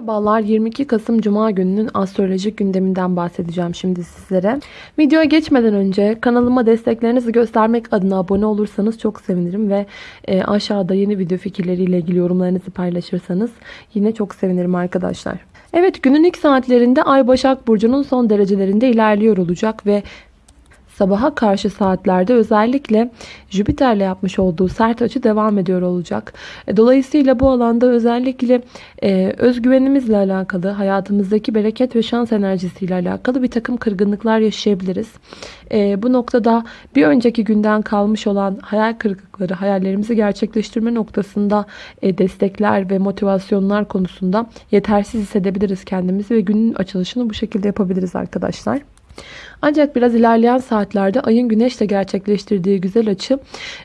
Merhabalar 22 Kasım Cuma gününün astrolojik gündeminden bahsedeceğim şimdi sizlere. Videoya geçmeden önce kanalıma desteklerinizi göstermek adına abone olursanız çok sevinirim ve e, aşağıda yeni video fikirleriyle ilgili yorumlarınızı paylaşırsanız yine çok sevinirim arkadaşlar. Evet günün ilk saatlerinde Ay Başak Burcu'nun son derecelerinde ilerliyor olacak ve sabaha karşı saatlerde özellikle Jüpiter'le yapmış olduğu sert açı devam ediyor olacak. E, Dolayısıyla bu alanda özellikle e, özgüvenimizle alakalı, hayatımızdaki bereket ve şans enerjisiyle alakalı bir takım kırgınlıklar yaşayabiliriz. E, bu noktada bir önceki günden kalmış olan hayal kırıklıkları, hayallerimizi gerçekleştirme noktasında e, destekler ve motivasyonlar konusunda yetersiz hissedebiliriz kendimizi ve günün açılışını bu şekilde yapabiliriz arkadaşlar. Ancak biraz ilerleyen saatlerde ayın güneşle gerçekleştirdiği güzel açı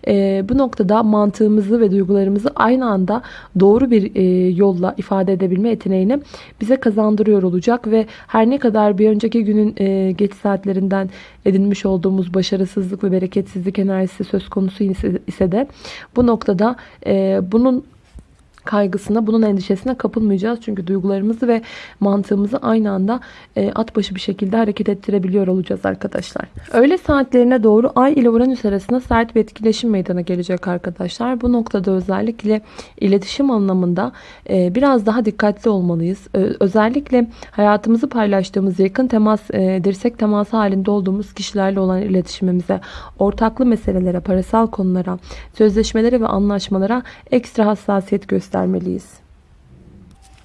e, bu noktada mantığımızı ve duygularımızı aynı anda doğru bir e, yolla ifade edebilme yeteneğini bize kazandırıyor olacak ve her ne kadar bir önceki günün e, geç saatlerinden edinmiş olduğumuz başarısızlık ve bereketsizlik enerjisi söz konusu ise, de bu noktada e, bunun kaygısına, bunun endişesine kapılmayacağız. Çünkü duygularımızı ve mantığımızı aynı anda e, at başı bir şekilde hareket ettirebiliyor olacağız arkadaşlar. Öğle saatlerine doğru Ay ile Uranüs arasında sert bir etkileşim meydana gelecek arkadaşlar. Bu noktada özellikle iletişim anlamında e, biraz daha dikkatli olmalıyız. E, özellikle hayatımızı paylaştığımız yakın temas, e, dirsek teması halinde olduğumuz kişilerle olan iletişimimize, ortaklı meselelere, parasal konulara, sözleşmelere ve anlaşmalara ekstra hassasiyet göstermeliyiz göstermeliyiz.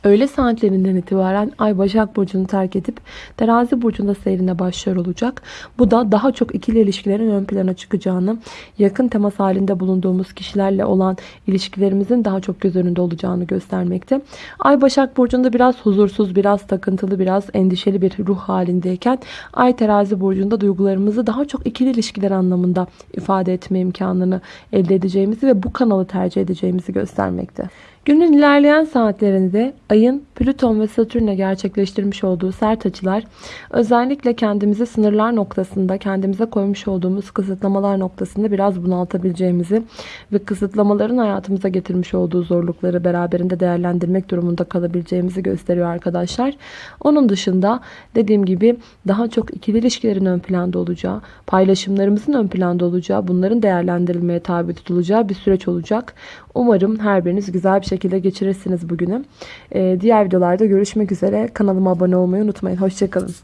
Öğle saatlerinden itibaren Ay Başak Burcu'nu terk edip Terazi Burcu'nda seyrine başlıyor olacak. Bu da daha çok ikili ilişkilerin ön plana çıkacağını, yakın temas halinde bulunduğumuz kişilerle olan ilişkilerimizin daha çok göz önünde olacağını göstermekte. Ay Başak Burcu'nda biraz huzursuz, biraz takıntılı, biraz endişeli bir ruh halindeyken Ay Terazi Burcu'nda duygularımızı daha çok ikili ilişkiler anlamında ifade etme imkanını elde edeceğimizi ve bu kanalı tercih edeceğimizi göstermekte. Günün ilerleyen saatlerinde ayın Plüton ve Satürn'e gerçekleştirmiş olduğu sert açılar özellikle kendimizi sınırlar noktasında kendimize koymuş olduğumuz kısıtlamalar noktasında biraz bunaltabileceğimizi ve kısıtlamaların hayatımıza getirmiş olduğu zorlukları beraberinde değerlendirmek durumunda kalabileceğimizi gösteriyor arkadaşlar. Onun dışında dediğim gibi daha çok ikili ilişkilerin ön planda olacağı, paylaşımlarımızın ön planda olacağı, bunların değerlendirilmeye tabi tutulacağı bir süreç olacak. Umarım her biriniz güzel bir şekilde geçirirsiniz bugünü. Ee, diğer videolarda görüşmek üzere. Kanalıma abone olmayı unutmayın. Hoşçakalın.